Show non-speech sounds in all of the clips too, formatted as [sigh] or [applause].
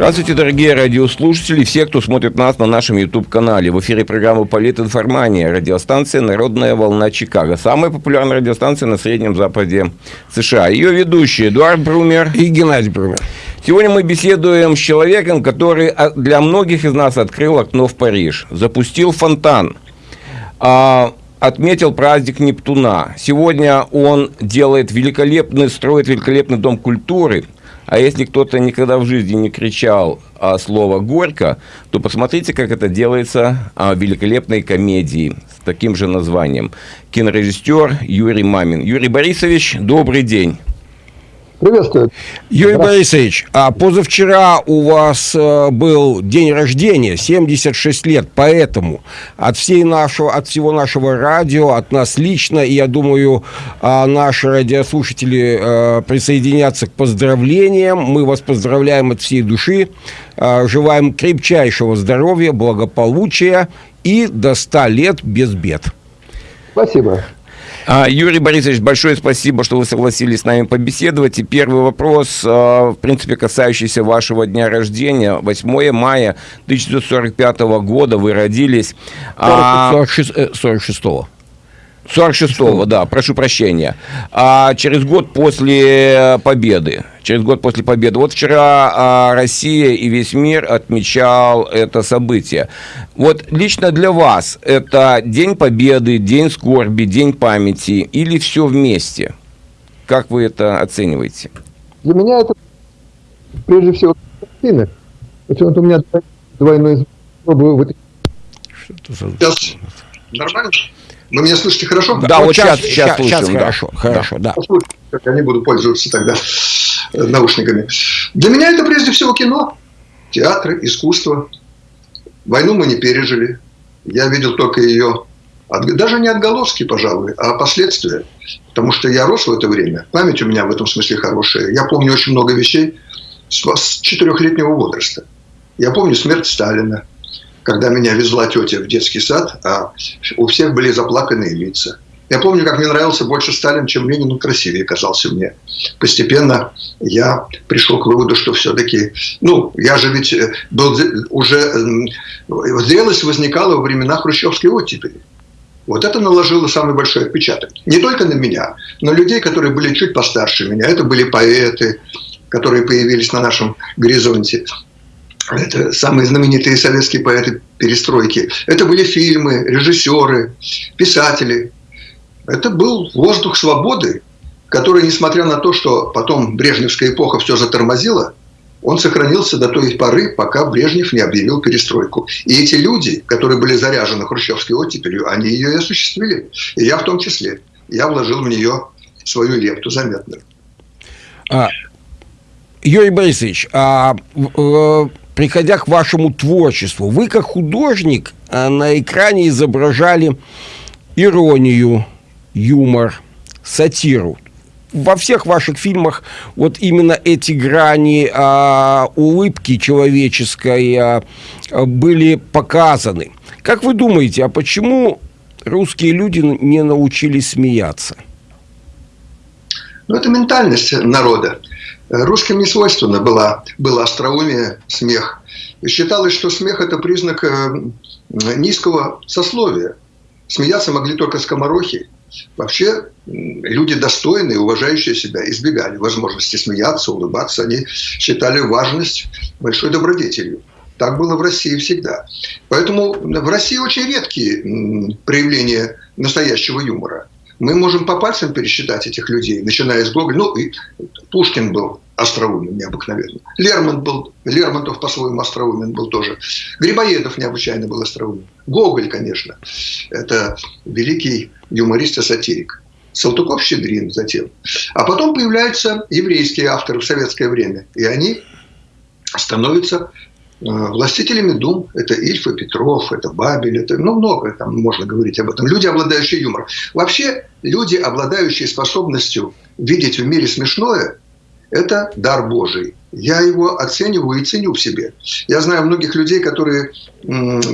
Здравствуйте, дорогие радиослушатели, все, кто смотрит нас на нашем YouTube-канале. В эфире программы «Политинформания», радиостанция «Народная волна Чикаго». Самая популярная радиостанция на Среднем Западе США. Ее ведущие Эдуард Брумер и Геннадий Брумер. Сегодня мы беседуем с человеком, который а, для многих из нас открыл окно в Париж, запустил фонтан, а, отметил праздник Нептуна. Сегодня он делает великолепный, строит великолепный дом культуры – а если кто-то никогда в жизни не кричал а, слово «горько», то посмотрите, как это делается а, в великолепной комедии с таким же названием. Кинорежиссер Юрий Мамин. Юрий Борисович, добрый день. Приветствую. Юрий Борисович, а позавчера у вас э, был день рождения, 76 лет, поэтому от, всей нашего, от всего нашего радио, от нас лично, и я думаю, э, наши радиослушатели э, присоединятся к поздравлениям. Мы вас поздравляем от всей души, э, желаем крепчайшего здоровья, благополучия и до 100 лет без бед. Спасибо. А, Юрий Борисович, большое спасибо, что вы согласились с нами побеседовать. И первый вопрос, а, в принципе, касающийся вашего дня рождения. 8 мая 1945 года вы родились. 46, 46 -го. 46-го, да, прошу прощения. А через год после победы, через год после победы. Вот вчера а, Россия и весь мир отмечал это событие. Вот лично для вас это День Победы, День скорби, День памяти или все вместе? Как вы это оцениваете? Для меня это прежде всего картина. Почему-то у меня двойной Сейчас нормально? Вы меня слышите хорошо? Да, да вот сейчас, сейчас, сейчас, слушаем, сейчас да. хорошо, хорошо, да. да. Я не буду пользоваться тогда э, наушниками. Для меня это прежде всего кино, театр, искусство. Войну мы не пережили. Я видел только ее, даже не отголоски, пожалуй, а последствия. Потому что я рос в это время. Память у меня в этом смысле хорошая. Я помню очень много вещей с четырехлетнего возраста. Я помню смерть Сталина когда меня везла тетя в детский сад, а у всех были заплаканные лица. Я помню, как мне нравился больше Сталин, чем Ленин, он красивее казался мне. Постепенно я пришел к выводу, что все-таки, ну, я же ведь э, был уже, зрелость возникала во времена хрущевской оттепели. Вот это наложило самый большой отпечаток. Не только на меня, но людей, которые были чуть постарше меня. Это были поэты, которые появились на нашем горизонте это самые знаменитые советские поэты перестройки. Это были фильмы, режиссеры, писатели. Это был воздух свободы, который, несмотря на то, что потом Брежневская эпоха все затормозила, он сохранился до той поры, пока Брежнев не объявил перестройку. И эти люди, которые были заряжены хрущевской оттепелью, они ее и осуществили. И я в том числе. Я вложил в нее свою лепту заметную. А, Юрий Борисович, а э, приходя к вашему творчеству, вы как художник а, на экране изображали иронию, юмор, сатиру. Во всех ваших фильмах вот именно эти грани а, улыбки человеческой а, были показаны. Как вы думаете, а почему русские люди не научились смеяться? Ну, это ментальность народа. Русским не свойственно было, было остроумие, смех. Считалось, что смех – это признак э, низкого сословия. Смеяться могли только скоморохи. Вообще люди достойные, уважающие себя, избегали возможности смеяться, улыбаться. Они считали важность большой добродетелью. Так было в России всегда. Поэтому в России очень редкие проявления настоящего юмора. Мы можем по пальцам пересчитать этих людей, начиная с Гоголя. Ну, и Пушкин был остроумен необыкновенно. Лермонтов был, Лермонтов по-своему остроумен был тоже. Грибоедов необычайно был остроумен. Гоголь, конечно, это великий юморист и сатирик. Салтыков-Щедрин затем. А потом появляются еврейские авторы в советское время. И они становятся властителями дум – это Ильф и Петров, это Бабель, это ну, много там можно говорить об этом. Люди, обладающие юмором. Вообще, люди, обладающие способностью видеть в мире смешное, это дар Божий. Я его оцениваю и ценю в себе. Я знаю многих людей, которые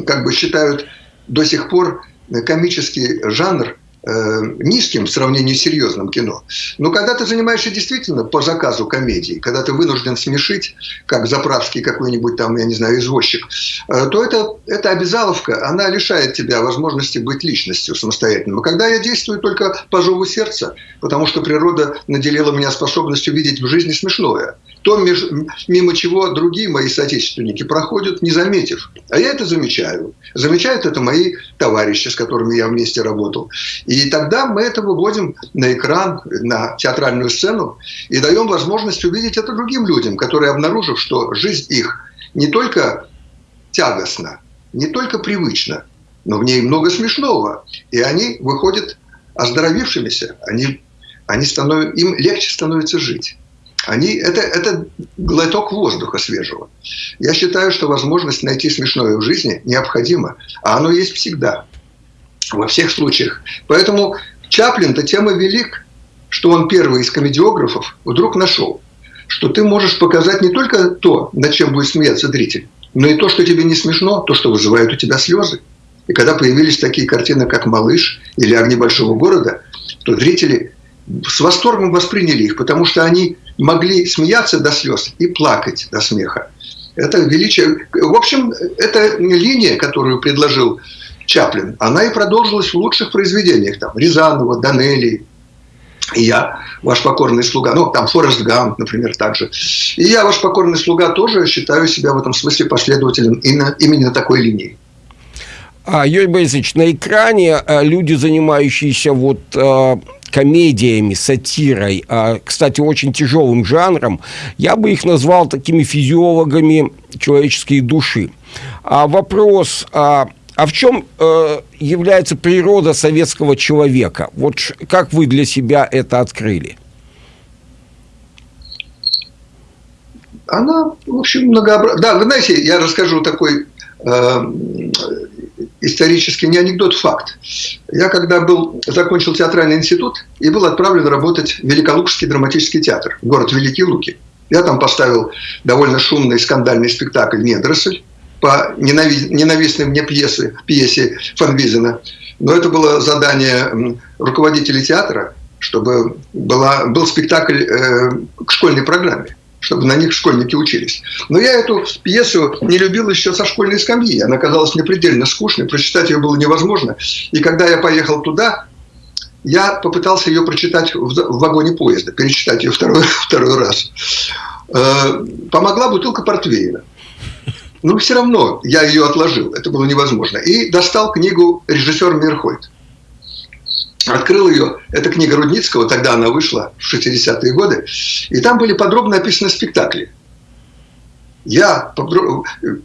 как бы считают до сих пор комический жанр низким в сравнении с серьезным кино. Но когда ты занимаешься действительно по заказу комедии, когда ты вынужден смешить, как заправский какой-нибудь там, я не знаю, извозчик, э, то это, эта обязаловка, она лишает тебя возможности быть личностью самостоятельным. Когда я действую только по зову сердца, потому что природа наделила меня способностью видеть в жизни смешное, то мимо чего другие мои соотечественники проходят, не заметив. А я это замечаю. Замечают это мои товарищи, с которыми я вместе работал. И тогда мы это выводим на экран, на театральную сцену и даем возможность увидеть это другим людям, которые, обнаружив, что жизнь их не только тягостна, не только привычна, но в ней много смешного. И они выходят оздоровившимися, они, они становятся, им легче становится жить. Они, это, это глоток воздуха свежего. Я считаю, что возможность найти смешное в жизни необходима, а оно есть всегда, во всех случаях. Поэтому Чаплин-то тема велик, что он первый из комедиографов вдруг нашел, что ты можешь показать не только то, над чем будет смеяться зритель, но и то, что тебе не смешно, то, что вызывает у тебя слезы. И когда появились такие картины, как «Малыш» или «Огни большого города», то зрители с восторгом восприняли их, потому что они могли смеяться до слез и плакать до смеха. Это величие. В общем, эта линия, которую предложил Чаплин, она и продолжилась в лучших произведениях. Там Рязанова, Данелли, и я, ваш покорный слуга, ну, там Форест Гамп, например, также. И я, ваш покорный слуга, тоже считаю себя в этом смысле последователем именно, именно такой линии. А, Юрий Борисович, на экране а, люди, занимающиеся вот а, комедиями, сатирой, а, кстати, очень тяжелым жанром, я бы их назвал такими физиологами человеческой души. А вопрос, а, в чем э, является природа советского человека? Вот как вы для себя это открыли? Она, в общем, многообразна. Да, вы знаете, я расскажу такой э, исторический не анекдот, факт. Я когда был, закончил театральный институт и был отправлен работать в Великолукский драматический театр, город Великие Луки. Я там поставил довольно шумный скандальный спектакль «Недросль» по ненавистной мне пьесе, пьесе Фанвизена. Но это было задание руководителя театра, чтобы была, был спектакль э, к школьной программе чтобы на них школьники учились. Но я эту пьесу не любил еще со школьной скамьи. Она казалась мне предельно скучной, прочитать ее было невозможно. И когда я поехал туда, я попытался ее прочитать в вагоне поезда, перечитать ее второй, [laughs] второй раз. Э, помогла бутылка портвейна. Но все равно я ее отложил, это было невозможно. И достал книгу режиссера Мирхольд открыл ее, это книга Рудницкого, тогда она вышла в 60-е годы, и там были подробно описаны спектакли. Я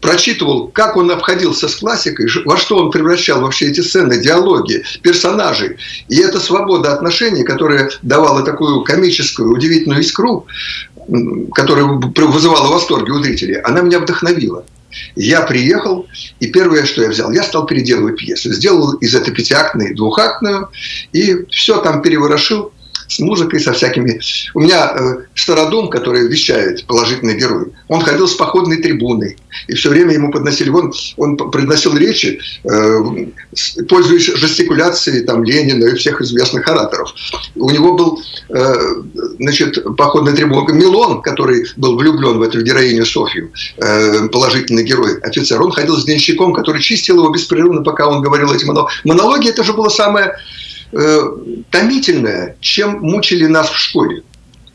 прочитывал, как он обходился с классикой, во что он превращал вообще эти сцены, диалоги, персонажей. И эта свобода отношений, которая давала такую комическую, удивительную искру, которая вызывала восторги у зрителей, она меня вдохновила. Я приехал, и первое, что я взял, я стал переделывать пьесу. Сделал из этой пятиактной двухактную, и все там переворошил с музыкой, со всякими. У меня э, Стародум, который вещает положительный герой, он ходил с походной трибуной, и все время ему подносили, он, он произносил речи, э, пользуясь жестикуляцией там, Ленина и всех известных ораторов. У него был э, значит, походная трибуна Милон, который был влюблен в эту героиню Софью, э, положительный герой, офицер, он ходил с денщиком, который чистил его беспрерывно, пока он говорил эти монологи. Монологи это же было самое томительное, чем мучили нас в школе.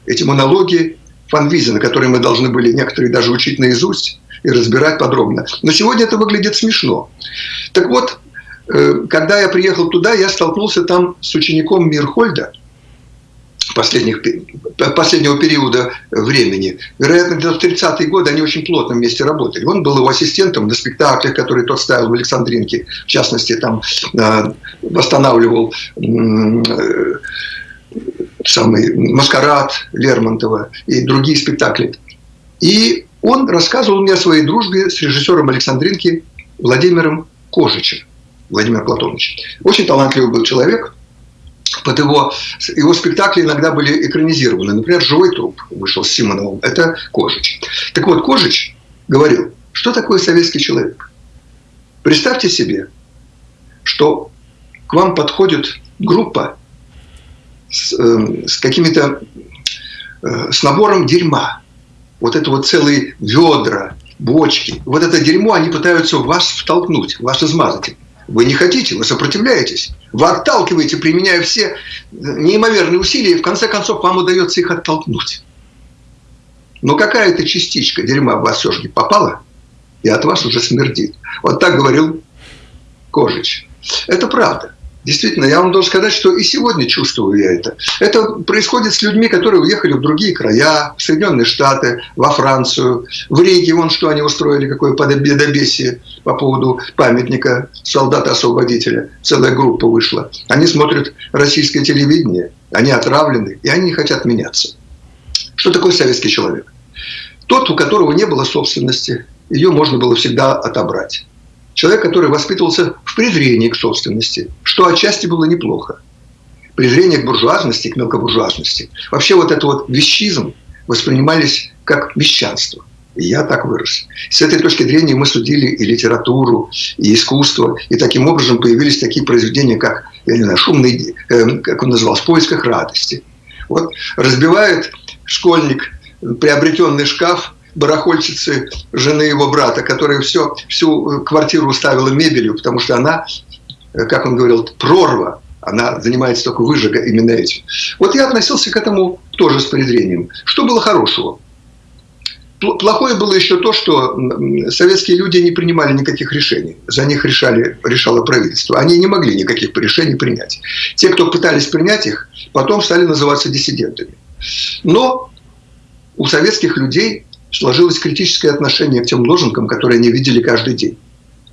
Эти монологи Фанвизина, которые мы должны были некоторые даже учить наизусть и разбирать подробно. Но сегодня это выглядит смешно. Так вот, э, когда я приехал туда, я столкнулся там с учеником Мирхольда, последних, последнего периода времени. Вероятно, в 30-е годы они очень плотно вместе работали. Он был его ассистентом на спектаклях, которые тот ставил в Александринке. В частности, там э, восстанавливал э, самый «Маскарад» Лермонтова и другие спектакли. И он рассказывал мне о своей дружбе с режиссером Александринки Владимиром Кожичем. Владимир Платонович. Очень талантливый был человек. Под его, его спектакли иногда были экранизированы. Например, «Живой труп» вышел с Симоновым. Это Кожич. Так вот, Кожич говорил, что такое советский человек. Представьте себе, что к вам подходит группа с, э, с какими-то, э, с набором дерьма. Вот это вот целые ведра, бочки. Вот это дерьмо они пытаются вас втолкнуть, вас измазать. Вы не хотите, вы сопротивляетесь. Вы отталкиваете, применяя все неимоверные усилия, и в конце концов вам удается их оттолкнуть. Но какая-то частичка дерьма в вас все-таки попала, и от вас уже смердит. Вот так говорил Кожич. Это правда. Действительно, я вам должен сказать, что и сегодня чувствую я это. Это происходит с людьми, которые уехали в другие края, в Соединенные Штаты, во Францию, в Риге. Вон что они устроили, какое подобесие по поводу памятника солдата-освободителя. Целая группа вышла. Они смотрят российское телевидение, они отравлены, и они не хотят меняться. Что такое советский человек? Тот, у которого не было собственности, ее можно было всегда отобрать. Человек, который воспитывался в презрении к собственности, что отчасти было неплохо. Презрение к буржуазности, к мелкобуржуазности. Вообще вот это вот вещизм воспринимались как мещанство. И я так вырос. С этой точки зрения мы судили и литературу, и искусство. И таким образом появились такие произведения, как, я не знаю, «Шумный», э, как он называл, «В поисках радости». Вот разбивает школьник приобретенный шкаф барахольщицы жены его брата, которая все, всю квартиру уставила мебелью, потому что она, как он говорил, прорва, она занимается только выжига именно этим. Вот я относился к этому тоже с презрением. Что было хорошего? Плохое было еще то, что советские люди не принимали никаких решений. За них решали, решало правительство. Они не могли никаких решений принять. Те, кто пытались принять их, потом стали называться диссидентами. Но у советских людей сложилось критическое отношение к тем лозунгам, которые они видели каждый день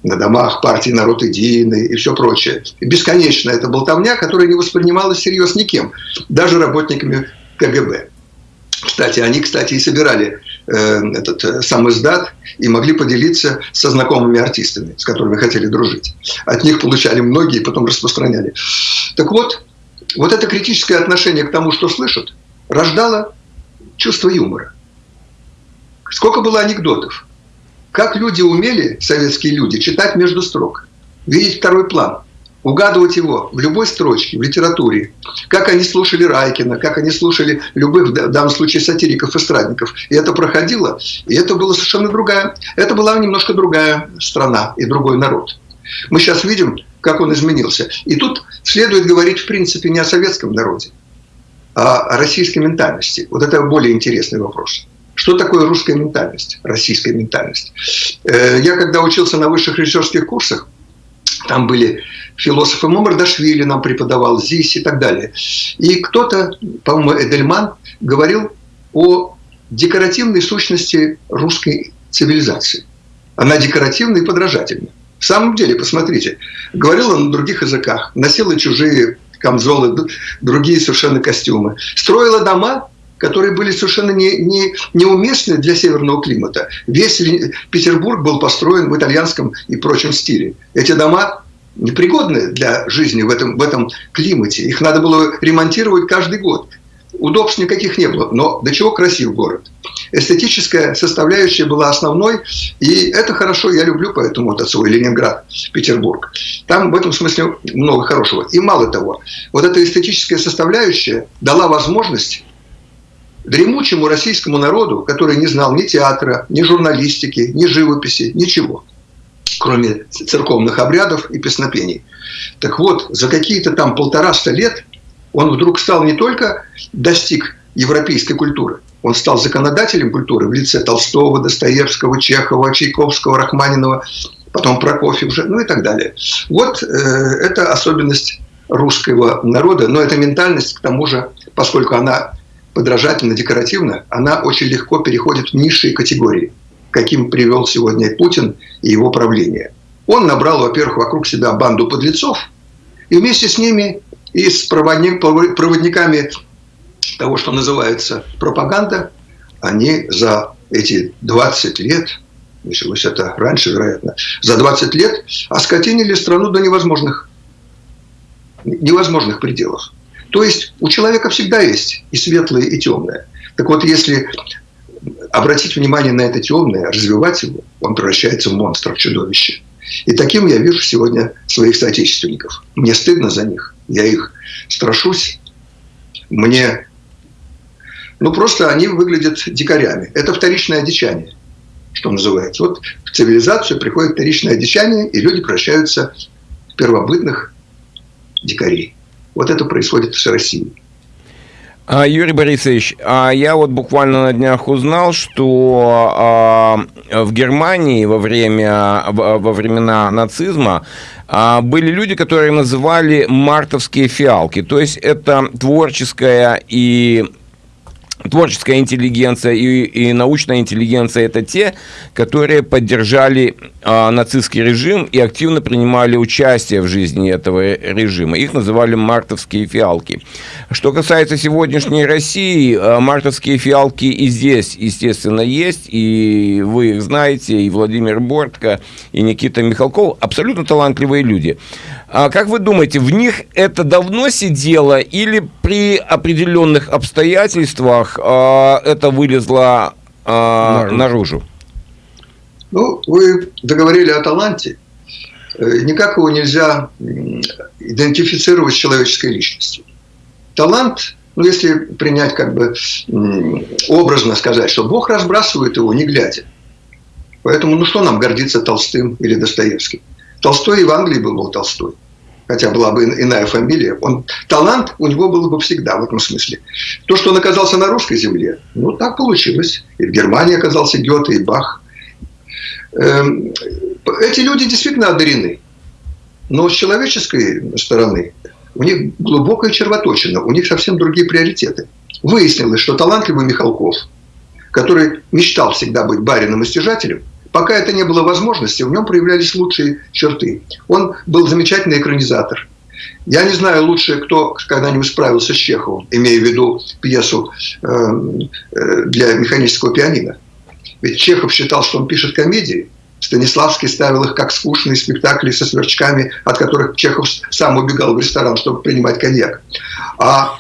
на домах партии «Народ единый» и все прочее. Бесконечно это болтовня, которая не воспринималась всерьез никем, даже работниками КГБ. Кстати, они, кстати, и собирали э, этот э, сам издат и могли поделиться со знакомыми артистами, с которыми хотели дружить. От них получали многие потом распространяли. Так вот, вот это критическое отношение к тому, что слышат, рождало чувство юмора. Сколько было анекдотов. Как люди умели, советские люди, читать между строк, видеть второй план, угадывать его в любой строчке, в литературе. Как они слушали Райкина, как они слушали любых, в данном случае, сатириков, эстрадников. И это проходило, и это была совершенно другая, это была немножко другая страна и другой народ. Мы сейчас видим, как он изменился. И тут следует говорить, в принципе, не о советском народе, а о российской ментальности. Вот это более интересный вопрос. Что такое русская ментальность, российская ментальность? Э, я когда учился на высших режиссерских курсах, там были философы Мамардашвили нам преподавал, Зис и так далее. И кто-то, по-моему, Эдельман, говорил о декоративной сущности русской цивилизации. Она декоративна и подражательна. В самом деле, посмотрите, говорила на других языках, носила чужие камзолы, другие совершенно костюмы. Строила дома, которые были совершенно не, не, неуместны для северного климата. Весь Петербург был построен в итальянском и прочем стиле. Эти дома непригодны для жизни в этом, в этом климате. Их надо было ремонтировать каждый год. Удобств никаких не было, но до чего красив город. Эстетическая составляющая была основной, и это хорошо, я люблю поэтому вот свой Ленинград, Петербург. Там в этом смысле много хорошего. И мало того, вот эта эстетическая составляющая дала возможность дремучему российскому народу, который не знал ни театра, ни журналистики, ни живописи, ничего, кроме церковных обрядов и песнопений. Так вот, за какие-то там полтораста лет он вдруг стал не только достиг европейской культуры, он стал законодателем культуры в лице Толстого, Достоевского, Чехова, Чайковского, Рахманинова, потом Прокофьев, ну и так далее. Вот э, это особенность русского народа, но это ментальность, к тому же, поскольку она подражательно-декоративно, она очень легко переходит в низшие категории, каким привел сегодня Путин и его правление. Он набрал, во-первых, вокруг себя банду подлецов, и вместе с ними и с проводниками того, что называется пропаганда, они за эти 20 лет, началось это раньше, вероятно, за 20 лет оскотинили страну до невозможных, невозможных пределов. То есть у человека всегда есть и светлое, и темное. Так вот, если обратить внимание на это темное, развивать его, он превращается в монстра, в чудовище. И таким я вижу сегодня своих соотечественников. Мне стыдно за них. я их страшусь. Мне, ну просто они выглядят дикарями. Это вторичное одичание, что называется. Вот в цивилизацию приходит вторичное одичание, и люди превращаются в первобытных дикарей. Вот это происходит с Россией. А, Юрий Борисович, а я вот буквально на днях узнал, что а, в Германии во, время, во времена нацизма были люди, которые называли мартовские фиалки. То есть это творческая и творческая интеллигенция и, и научная интеллигенция – это те, которые поддержали э, нацистский режим и активно принимали участие в жизни этого режима. Их называли мартовские фиалки. Что касается сегодняшней России, э, мартовские фиалки и здесь, естественно, есть, и вы их знаете, и Владимир Бортко, и Никита Михалков – абсолютно талантливые люди. А как вы думаете, в них это давно сидело или при определенных обстоятельствах э, это вылезло э, наружу. наружу? Ну, вы договорили о таланте. Э, никак его нельзя идентифицировать с человеческой личностью. Талант, ну, если принять как бы образно сказать, что Бог разбрасывает его, не глядя. Поэтому, ну, что нам гордиться Толстым или Достоевским? Толстой и в Англии был, был Толстой хотя была бы иная фамилия, он, талант у него был бы всегда в этом смысле. То, что он оказался на русской земле, ну, так получилось. И в Германии оказался Гёте и Бах. Эм, эти люди действительно одарены. Но с человеческой стороны у них глубокая червоточина, у них совсем другие приоритеты. Выяснилось, что талантливый Михалков, который мечтал всегда быть барином и стяжателем, Пока это не было возможности, в нем проявлялись лучшие черты. Он был замечательный экранизатор. Я не знаю лучше, кто когда-нибудь справился с Чеховым, имея в виду пьесу э, э, для механического пианино. Ведь Чехов считал, что он пишет комедии, Станиславский ставил их как скучные спектакли со сверчками, от которых Чехов сам убегал в ресторан, чтобы принимать коньяк. А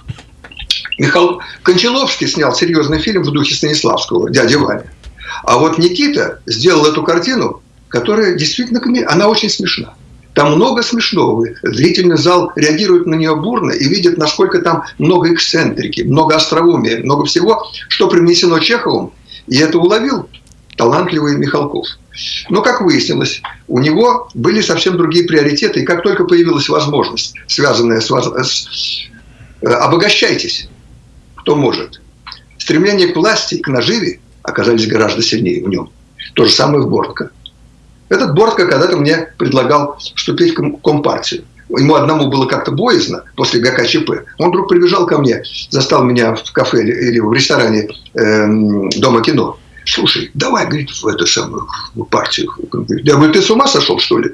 Михаил Кончаловский снял серьезный фильм в духе Станиславского «Дядя Ваня». А вот Никита сделал эту картину, которая действительно, она очень смешна. Там много смешного. Зрительный зал реагирует на нее бурно и видит, насколько там много эксцентрики, много остроумия, много всего, что привнесено Чеховым. И это уловил талантливый Михалков. Но, как выяснилось, у него были совсем другие приоритеты. И как только появилась возможность, связанная с... с э, обогащайтесь, кто может. Стремление к власти, к наживе оказались гораздо сильнее в нем. То же самое в Бортко. Этот Бортко когда-то мне предлагал вступить в Компартию. Ему одному было как-то боязно после ГКЧП. Он вдруг прибежал ко мне, застал меня в кафе или в ресторане э, Дома кино. Слушай, давай, говорит, в эту самую партию. Я говорю, ты с ума сошел, что ли?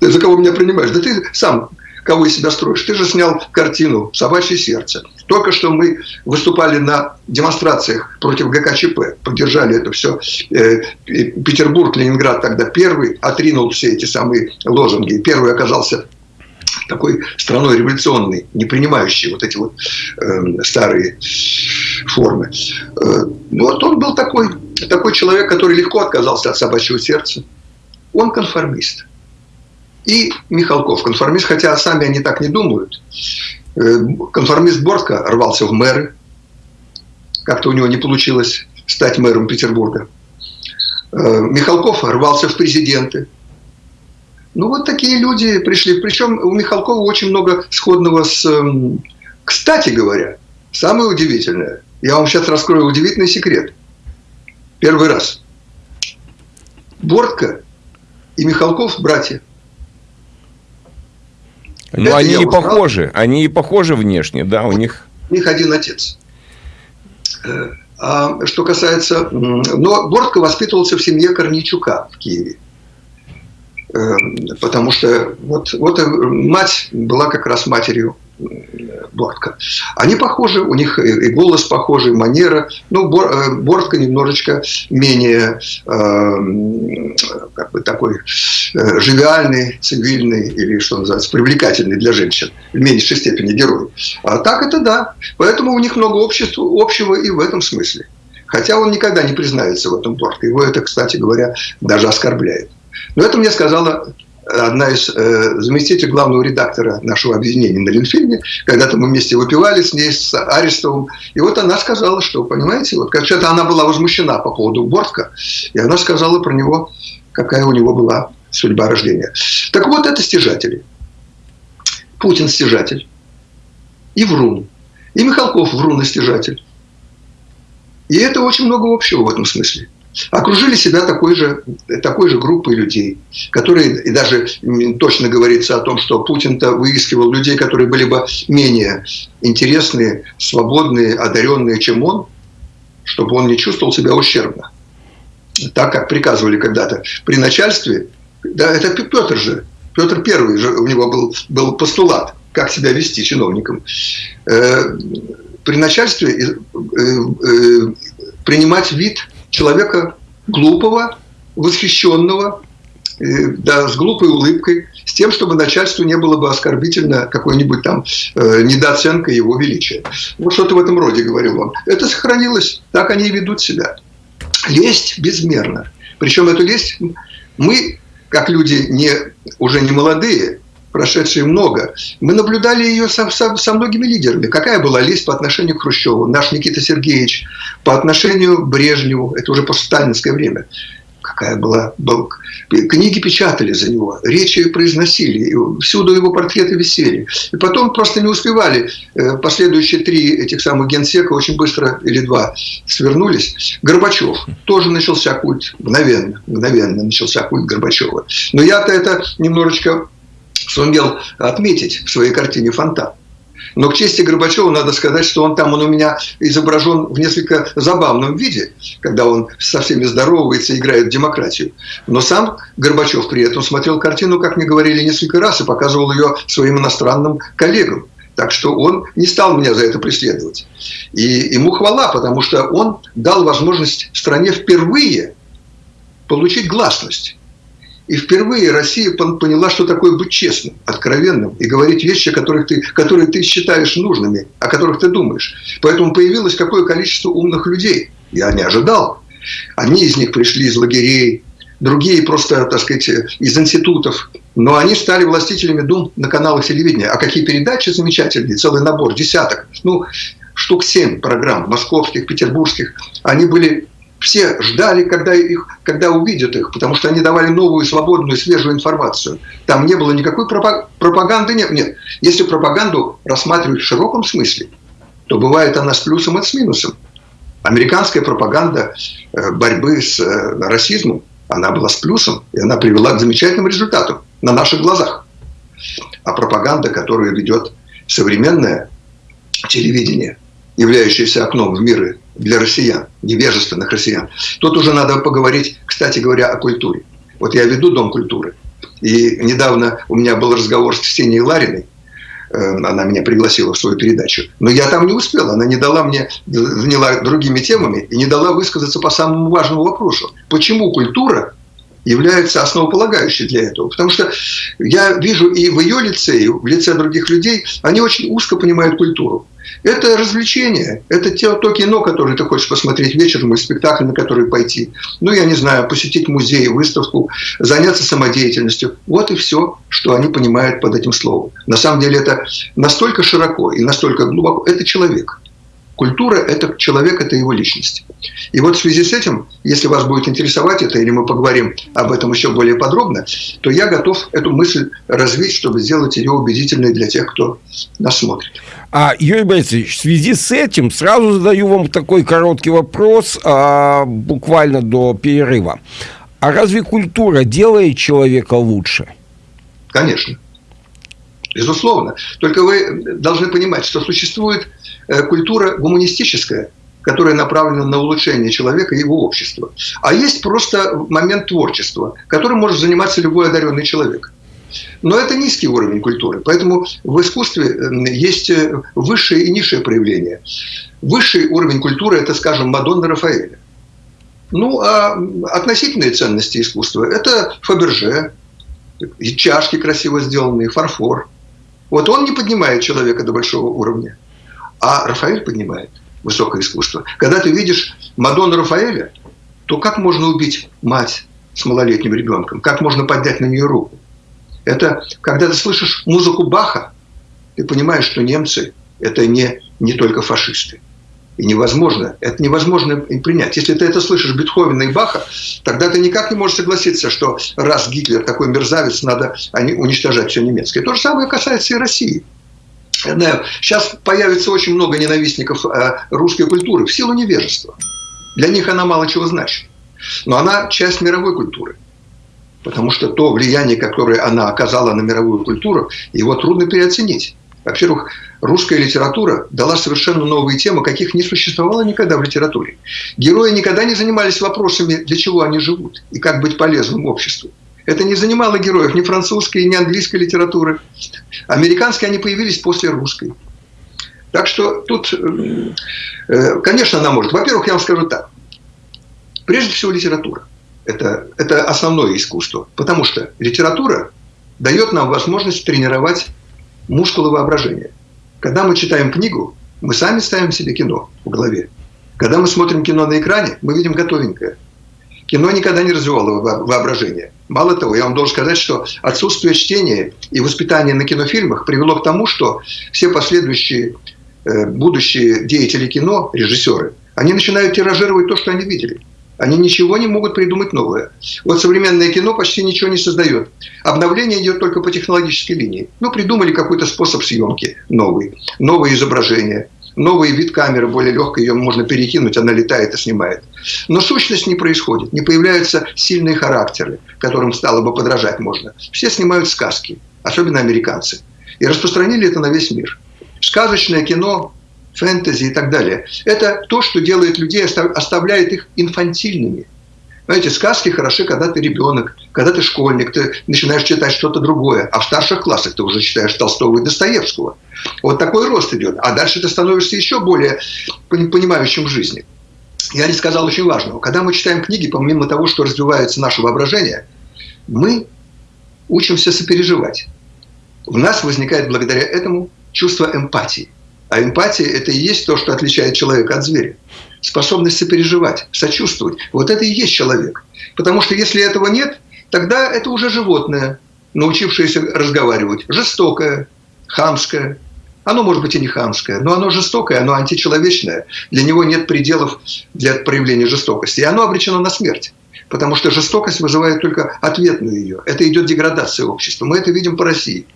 Ты за кого меня принимаешь? Да ты сам кого из себя строишь? Ты же снял картину «Собачье сердце». Только что мы выступали на демонстрациях против ГКЧП, поддержали это все. Э, Петербург, Ленинград тогда первый отринул все эти самые лозунги. Первый оказался такой страной революционной, не принимающей вот эти вот э, старые формы. Э, ну, вот он был такой, такой человек, который легко отказался от собачьего сердца. Он конформист и Михалков, конформист, хотя сами они так не думают. Э, конформист Бортко рвался в мэры. Как-то у него не получилось стать мэром Петербурга. Э, Михалков рвался в президенты. Ну, вот такие люди пришли. Причем у Михалкова очень много сходного с... Эм, кстати говоря, самое удивительное, я вам сейчас раскрою удивительный секрет. Первый раз. Бортко и Михалков – братья – ну, Это они и похожи, они и похожи внешне, да, у них... У них один отец. Э, а что касается... Но Бортко воспитывался в семье Корничука в Киеве. Э, потому что вот, вот э, мать была как раз матерью Бортко. Они похожи, у них и голос похожий, манера. Ну, э, Бортко немножечко менее э, как бы такой э, живиальный, цивильный или, что называется, привлекательный для женщин. В меньшей степени герой. А так это да. Поэтому у них много общества, общего и в этом смысле. Хотя он никогда не признается в этом Бортко. Его это, кстати говоря, даже оскорбляет. Но это мне сказала одна из э, заместителей главного редактора нашего объединения на Ленфильме. Когда-то мы вместе выпивали с ней, с Арестовым. И вот она сказала, что, понимаете, вот как то она была возмущена по поводу Бортка, и она сказала про него, какая у него была судьба рождения. Так вот, это стяжатели. Путин стяжатель. И Врун. И Михалков Врун стяжатель. И это очень много общего в этом смысле окружили себя такой же, такой же группой людей, которые, и даже точно говорится о том, что Путин-то выискивал людей, которые были бы менее интересные, свободные, одаренные, чем он, чтобы он не чувствовал себя ущербно. Так, как приказывали когда-то при начальстве, да, это Петр же, Петр Первый же, у него был, был постулат, как себя вести чиновникам. Э, при начальстве э, э, принимать вид человека глупого, восхищенного, э, да, с глупой улыбкой, с тем, чтобы начальству не было бы оскорбительно какой-нибудь там э, недооценкой его величия. Вот что-то в этом роде говорил он. Это сохранилось, так они и ведут себя. Лесть безмерно. Причем эту лесть мы, как люди не, уже не молодые, прошедшие много, мы наблюдали ее со, со, со многими лидерами. Какая была лесть по отношению к Хрущеву, наш Никита Сергеевич, по отношению к Брежневу, это уже постсталинское время. Какая была, был, книги печатали за него, речи произносили, всюду его портреты висели. И потом просто не успевали. Э, последующие три этих самых генсека очень быстро, или два, свернулись. Горбачев. Тоже начался культ, мгновенно, мгновенно начался культ Горбачева. Но я-то это немножечко сумел отметить в своей картине «Фонтан». Но к чести Горбачева надо сказать, что он там, он у меня изображен в несколько забавном виде, когда он со всеми здоровается, играет в демократию. Но сам Горбачев при этом смотрел картину, как мне говорили несколько раз, и показывал ее своим иностранным коллегам. Так что он не стал меня за это преследовать. И ему хвала, потому что он дал возможность стране впервые получить гласность. И впервые Россия поняла, что такое быть честным, откровенным и говорить вещи, которых ты, которые ты считаешь нужными, о которых ты думаешь. Поэтому появилось какое количество умных людей. Я не ожидал. Одни из них пришли из лагерей, другие просто, так сказать, из институтов. Но они стали властителями дум на каналах телевидения. А какие передачи замечательные, целый набор, десяток. Ну, штук семь программ, московских, петербургских. Они были все ждали, когда, их, когда увидят их, потому что они давали новую, свободную, свежую информацию. Там не было никакой пропаганды. Нет, нет. Если пропаганду рассматривать в широком смысле, то бывает она с плюсом и с минусом. Американская пропаганда э, борьбы с э, расизмом, она была с плюсом, и она привела к замечательным результатам на наших глазах. А пропаганда, которую ведет современное телевидение, являющееся окном в мир для россиян, невежественных россиян. Тут уже надо поговорить, кстати говоря, о культуре. Вот я веду Дом культуры. И недавно у меня был разговор с Ксенией Лариной. Э, она меня пригласила в свою передачу. Но я там не успел. Она не дала мне, заняла другими темами и не дала высказаться по самому важному вопросу. Почему культура является основополагающей для этого. Потому что я вижу и в ее лице, и в лице других людей, они очень узко понимают культуру. Это развлечение, это те, то кино, которое ты хочешь посмотреть вечером, и спектакль, на который пойти. Ну, я не знаю, посетить музей, выставку, заняться самодеятельностью. Вот и все, что они понимают под этим словом. На самом деле это настолько широко и настолько глубоко. Это человек. Культура – это человек, это его личность. И вот в связи с этим, если вас будет интересовать это, или мы поговорим об этом еще более подробно, то я готов эту мысль развить, чтобы сделать ее убедительной для тех, кто нас смотрит. А, Юрий Борисович, в связи с этим сразу задаю вам такой короткий вопрос, а, буквально до перерыва. А разве культура делает человека лучше? Конечно. Безусловно. Только вы должны понимать, что существует культура гуманистическая, которая направлена на улучшение человека и его общества. А есть просто момент творчества, которым может заниматься любой одаренный человек. Но это низкий уровень культуры. Поэтому в искусстве есть э, высшее и низшее проявление. Высший уровень культуры – это, скажем, Мадонна Рафаэля. Ну, а относительные ценности искусства – это Фаберже, чашки красиво сделанные, фарфор. Вот он не поднимает человека до большого уровня. А Рафаэль поднимает высокое искусство. Когда ты видишь Мадонну Рафаэля, то как можно убить мать с малолетним ребенком? Как можно поднять на нее руку? Это когда ты слышишь музыку Баха, ты понимаешь, что немцы – это не, не только фашисты. И невозможно, это невозможно принять. Если ты это слышишь Бетховена и Баха, тогда ты никак не можешь согласиться, что раз Гитлер такой мерзавец, надо уничтожать все немецкое. То же самое касается и России. Сейчас появится очень много ненавистников э, русской культуры в силу невежества. Для них она мало чего значит. Но она часть мировой культуры. Потому что то влияние, которое она оказала на мировую культуру, его трудно переоценить. Во-первых, русская литература дала совершенно новые темы, каких не существовало никогда в литературе. Герои никогда не занимались вопросами, для чего они живут и как быть полезным обществу. Это не занимало героев ни французской, ни английской литературы. Американские они появились после русской. Так что тут, э, э, конечно, она может. Во-первых, я вам скажу так. Прежде всего, литература. Это, это основное искусство. Потому что литература дает нам возможность тренировать мускулы воображения. Когда мы читаем книгу, мы сами ставим себе кино в голове. Когда мы смотрим кино на экране, мы видим готовенькое. Кино никогда не развивало воображение. Мало того, я вам должен сказать, что отсутствие чтения и воспитания на кинофильмах привело к тому, что все последующие э, будущие деятели кино, режиссеры, они начинают тиражировать то, что они видели. Они ничего не могут придумать новое. Вот современное кино почти ничего не создает. Обновление идет только по технологической линии. Ну, придумали какой-то способ съемки новый, новое изображение, новый вид камеры, более легкой, ее можно перекинуть, она летает и снимает. Но сущность не происходит, не появляются сильные характеры, которым стало бы подражать можно. Все снимают сказки, особенно американцы. И распространили это на весь мир. Сказочное кино фэнтези и так далее. Это то, что делает людей, оставляет их инфантильными. Знаете, сказки хороши, когда ты ребенок, когда ты школьник, ты начинаешь читать что-то другое. А в старших классах ты уже читаешь Толстого и Достоевского. Вот такой рост идет. А дальше ты становишься еще более понимающим в жизни. Я не сказал очень важного. Когда мы читаем книги, помимо того, что развивается наше воображение, мы учимся сопереживать. У нас возникает благодаря этому чувство эмпатии – а эмпатия – это и есть то, что отличает человека от зверя. Способность сопереживать, сочувствовать. Вот это и есть человек. Потому что если этого нет, тогда это уже животное, научившееся разговаривать. Жестокое, хамское. Оно может быть и не хамское, но оно жестокое, оно античеловечное. Для него нет пределов для проявления жестокости. И оно обречено на смерть. Потому что жестокость вызывает только ответную ее. Это идет деградация общества. Мы это видим по России.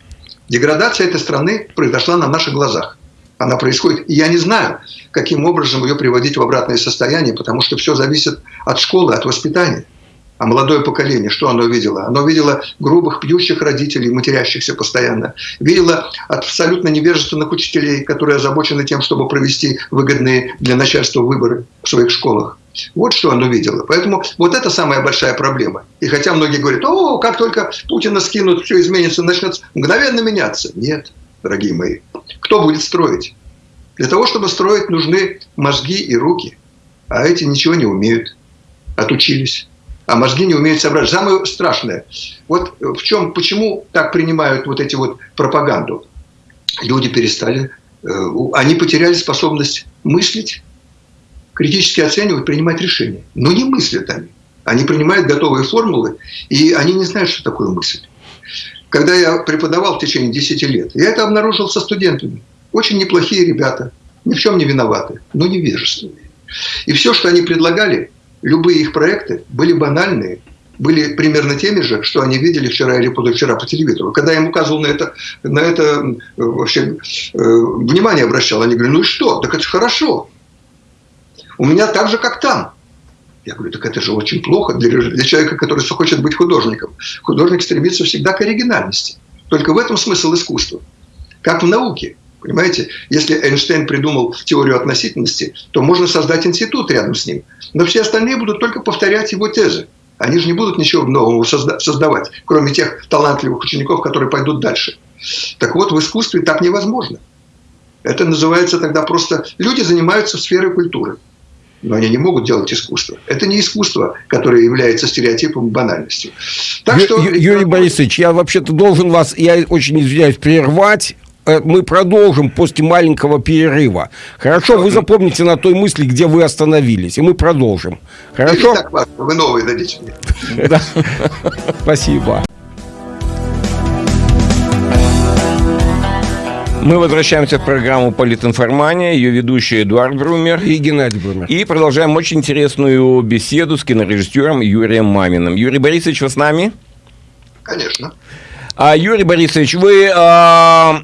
Деградация этой страны произошла на наших глазах она происходит. И я не знаю, каким образом ее приводить в обратное состояние, потому что все зависит от школы, от воспитания. А молодое поколение, что оно видело? Оно видело грубых, пьющих родителей, матерящихся постоянно. Видело абсолютно невежественных учителей, которые озабочены тем, чтобы провести выгодные для начальства выборы в своих школах. Вот что оно видело. Поэтому вот это самая большая проблема. И хотя многие говорят, о, как только Путина скинут, все изменится, начнет мгновенно меняться. Нет, дорогие мои. Кто будет строить? Для того, чтобы строить, нужны мозги и руки. А эти ничего не умеют. Отучились. А мозги не умеют собрать. Самое страшное. Вот в чем, почему так принимают вот эти вот пропаганду? Люди перестали, э, они потеряли способность мыслить, критически оценивать, принимать решения. Но не мыслят они. Они принимают готовые формулы, и они не знают, что такое мысль когда я преподавал в течение 10 лет, я это обнаружил со студентами. Очень неплохие ребята, ни в чем не виноваты, но невежественные. И все, что они предлагали, любые их проекты были банальные, были примерно теми же, что они видели вчера или позавчера по телевизору. Когда я им указывал на это, на это вообще э, внимание обращал, они говорили, ну и что, так это же хорошо. У меня так же, как там. Я говорю, так это же очень плохо для, для человека, который хочет быть художником. Художник стремится всегда к оригинальности. Только в этом смысл искусства. Как в науке. Понимаете, если Эйнштейн придумал теорию относительности, то можно создать институт рядом с ним. Но все остальные будут только повторять его тезы. Они же не будут ничего нового создавать, кроме тех талантливых учеников, которые пойдут дальше. Так вот, в искусстве так невозможно. Это называется тогда просто... Люди занимаются сферой культуры но они не могут делать искусство. Это не искусство, которое является стереотипом банальностью. Так что... Юрий Борисович, я вообще-то должен вас, я очень извиняюсь, прервать э, мы продолжим после маленького перерыва. Хорошо, вы запомните на той мысли, где вы остановились, и мы продолжим. Хорошо? Так, вы новые дадите мне. [laughs] Спасибо. Мы возвращаемся в программу «Политинформания». Ее ведущий Эдуард Брумер. И Геннадий Брумер. И продолжаем очень интересную беседу с кинорежиссером Юрием Маминым. Юрий Борисович, вы с нами? Конечно. А, Юрий Борисович, вы... А,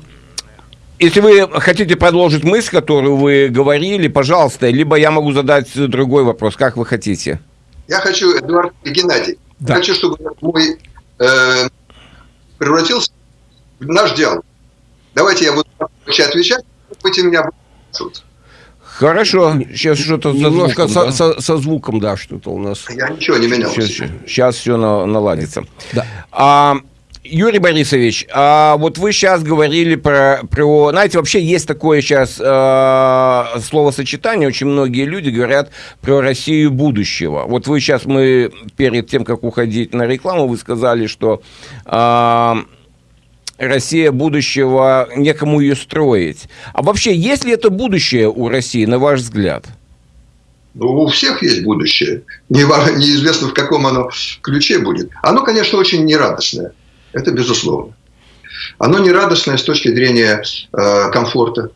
если вы хотите продолжить мысль, которую вы говорили, пожалуйста, либо я могу задать другой вопрос, как вы хотите. Я хочу, Эдуард и Геннадий, да. хочу, чтобы мой э, превратился в наш диалог. Давайте я буду отвечать, будете меня Хорошо, сейчас что-то немножко со, да? со, со звуком, да, что-то у нас. Я ничего не менял. Сейчас, сейчас все на, наладится. Да. А, Юрий Борисович, а вот вы сейчас говорили про, про знаете, вообще есть такое сейчас э, словосочетание, очень многие люди говорят про Россию будущего. Вот вы сейчас, мы перед тем, как уходить на рекламу, вы сказали, что э, Россия будущего, некому ее строить. А вообще, есть ли это будущее у России, на ваш взгляд? Ну, у всех есть будущее. Неизвестно, в каком оно ключе будет. Оно, конечно, очень нерадостное. Это безусловно. Оно нерадостное с точки зрения э, комфорта.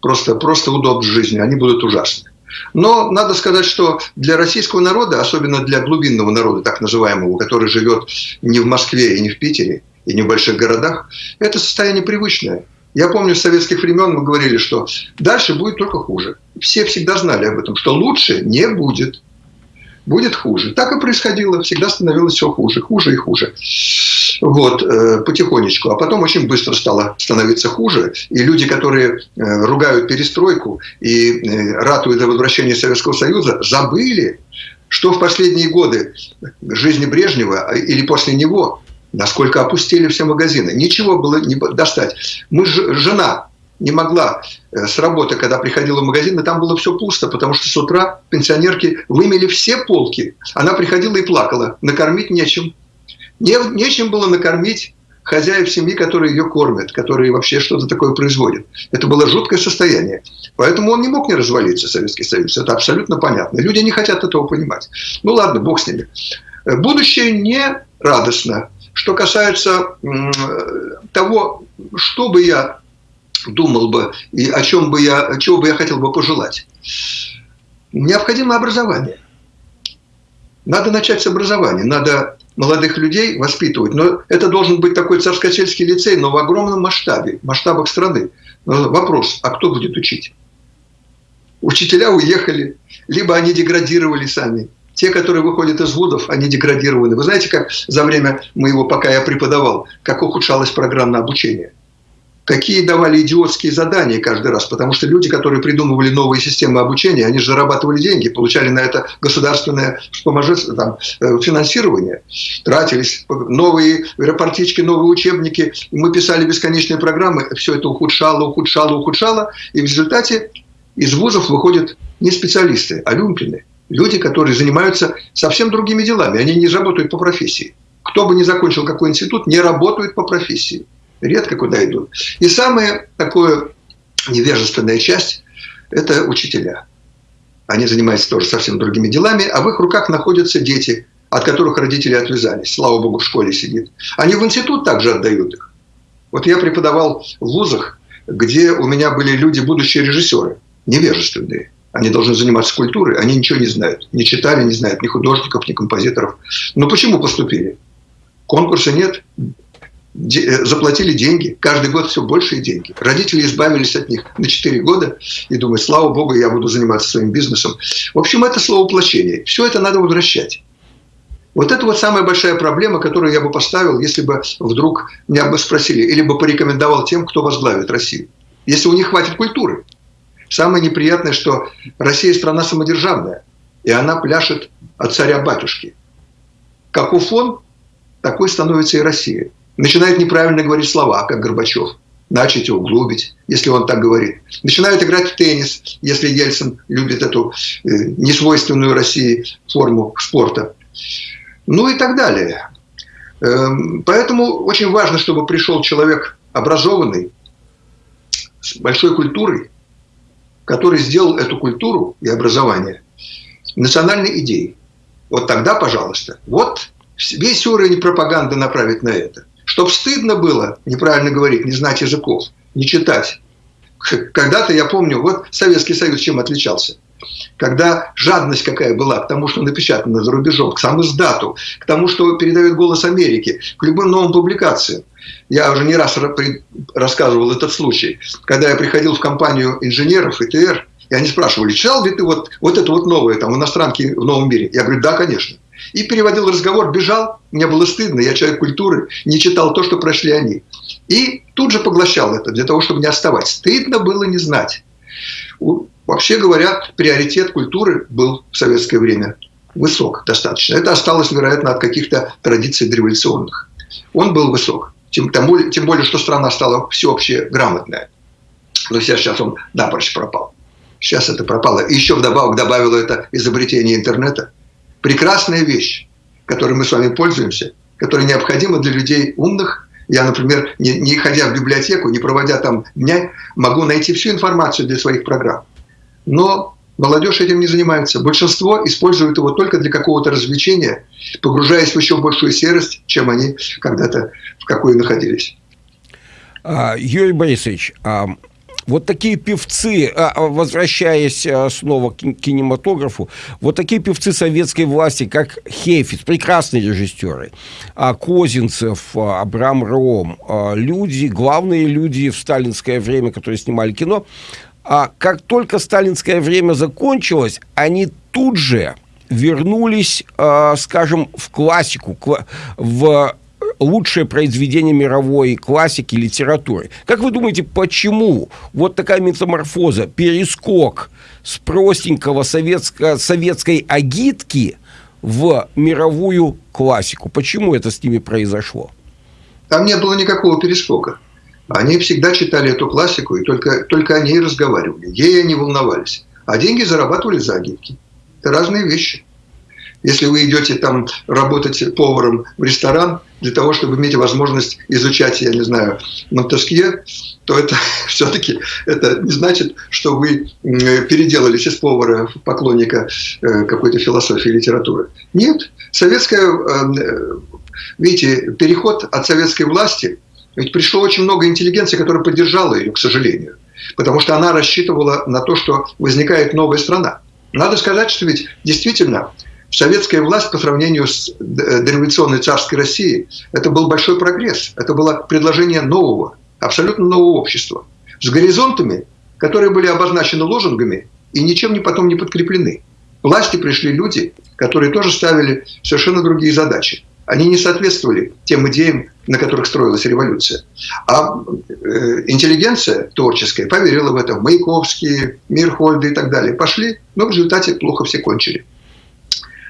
Просто, просто удобств жизни. Они будут ужасны. Но надо сказать, что для российского народа, особенно для глубинного народа, так называемого, который живет не в Москве и не в Питере, и не в больших городах, это состояние привычное. Я помню, с советских времен мы говорили, что дальше будет только хуже. Все всегда знали об этом, что лучше не будет. Будет хуже. Так и происходило. Всегда становилось все хуже, хуже и хуже. Вот, э, потихонечку. А потом очень быстро стало становиться хуже. И люди, которые э, ругают перестройку и э, ратуют за возвращение Советского Союза, забыли, что в последние годы жизни Брежнева или после него насколько опустили все магазины. Ничего было не достать. Мы, жена не могла э, с работы, когда приходила в магазин, и там было все пусто, потому что с утра пенсионерки вымели все полки. Она приходила и плакала. Накормить нечем. Не, нечем было накормить хозяев семьи, которые ее кормят, которые вообще что-то такое производят. Это было жуткое состояние. Поэтому он не мог не развалиться, Советский Союз. Это абсолютно понятно. Люди не хотят этого понимать. Ну ладно, бог с ними. Будущее не радостно. Что касается того, что бы я думал бы и о чем бы я, чего бы я хотел бы пожелать. Необходимо образование. Надо начать с образования. Надо молодых людей воспитывать. Но это должен быть такой царскосельский лицей, но в огромном масштабе, масштабах страны. Но вопрос, а кто будет учить? Учителя уехали, либо они деградировали сами, те, которые выходят из вузов, они деградированы. Вы знаете, как за время моего, пока я преподавал, как ухудшалось программное обучение? Какие давали идиотские задания каждый раз, потому что люди, которые придумывали новые системы обучения, они же зарабатывали деньги, получали на это государственное там, э, финансирование, тратились новые рапортички, новые учебники, мы писали бесконечные программы, все это ухудшало, ухудшало, ухудшало, и в результате из вузов выходят не специалисты, а люмпины – Люди, которые занимаются совсем другими делами. Они не работают по профессии. Кто бы ни закончил какой институт, не работают по профессии. Редко куда идут. И самая такая невежественная часть – это учителя. Они занимаются тоже совсем другими делами, а в их руках находятся дети, от которых родители отвязались. Слава богу, в школе сидит. Они в институт также отдают их. Вот я преподавал в вузах, где у меня были люди, будущие режиссеры, невежественные. Они должны заниматься культурой, они ничего не знают. Не читали, не знают ни художников, ни композиторов. Но почему поступили? Конкурса нет, э, заплатили деньги, каждый год все большие деньги. Родители избавились от них на 4 года и думают, слава богу, я буду заниматься своим бизнесом. В общем, это словоплощение. Все это надо возвращать. Вот это вот самая большая проблема, которую я бы поставил, если бы вдруг меня бы спросили, или бы порекомендовал тем, кто возглавит Россию. Если у них хватит культуры. Самое неприятное, что Россия страна самодержавная, и она пляшет от царя-батюшки. Каков он, такой становится и Россия. Начинает неправильно говорить слова, как Горбачев. Начать углубить, если он так говорит. Начинают играть в теннис, если Ельцин любит эту э, несвойственную России форму спорта. Ну и так далее. Эм, поэтому очень важно, чтобы пришел человек образованный, с большой культурой, который сделал эту культуру и образование национальной идеей. Вот тогда, пожалуйста, вот весь уровень пропаганды направить на это. Чтоб стыдно было неправильно говорить, не знать языков, не читать. Когда-то, я помню, вот Советский Союз чем отличался? Когда жадность какая была к тому, что напечатано за рубежом, к самому издату, к тому, что передает «Голос Америки», к любым новым публикациям. Я уже не раз рассказывал этот случай. Когда я приходил в компанию инженеров ИТР, и они спрашивали, читал ли ты вот, вот это вот новое, там, иностранки в новом мире? Я говорю, да, конечно. И переводил разговор, бежал, мне было стыдно, я человек культуры, не читал то, что прошли они. И тут же поглощал это, для того, чтобы не отставать. Стыдно было не знать. Вообще говоря, приоритет культуры был в советское время высок достаточно. Это осталось, вероятно, от каких-то традиций дореволюционных. Он был высок. Тем, тем, более, тем более, что страна стала всеобщее грамотная. Но сейчас, сейчас он напрочь пропал. Сейчас это пропало. И еще вдобавок добавило это изобретение интернета. Прекрасная вещь, которой мы с вами пользуемся, которая необходима для людей умных. Я, например, не, не ходя в библиотеку, не проводя там дня, могу найти всю информацию для своих программ. Но молодежь этим не занимается. Большинство используют его только для какого-то развлечения, погружаясь в еще большую серость, чем они когда-то в какой находились. А, Юрий Борисович, а, вот такие певцы, а, возвращаясь снова к кинематографу, вот такие певцы советской власти, как Хейфиц, прекрасные режиссеры, Козинцев, Абрам Ром, люди, главные люди в сталинское время, которые снимали кино, а как только сталинское время закончилось, они тут же вернулись, э, скажем, в классику, в лучшее произведение мировой классики литературы. Как вы думаете, почему вот такая метаморфоза, перескок с простенького советско советской агитки в мировую классику? Почему это с ними произошло? Там не было никакого перескока. Они всегда читали эту классику, и только, только о ней разговаривали. Ей они волновались. А деньги зарабатывали за агитки. Это разные вещи. Если вы идете там работать поваром в ресторан для того, чтобы иметь возможность изучать, я не знаю, Монтескье, то это [laughs] все-таки это не значит, что вы переделались из повара в поклонника э, какой-то философии литературы. Нет. Советская, э, видите, переход от советской власти – ведь пришло очень много интеллигенции, которая поддержала ее, к сожалению. Потому что она рассчитывала на то, что возникает новая страна. Надо сказать, что ведь действительно советская власть по сравнению с дореволюционной царской Россией, это был большой прогресс. Это было предложение нового, абсолютно нового общества. С горизонтами, которые были обозначены лозунгами и ничем не потом не подкреплены. Власти пришли люди, которые тоже ставили совершенно другие задачи они не соответствовали тем идеям, на которых строилась революция. А э, интеллигенция творческая поверила в это. Маяковский, Мирхольды и так далее пошли, но в результате плохо все кончили.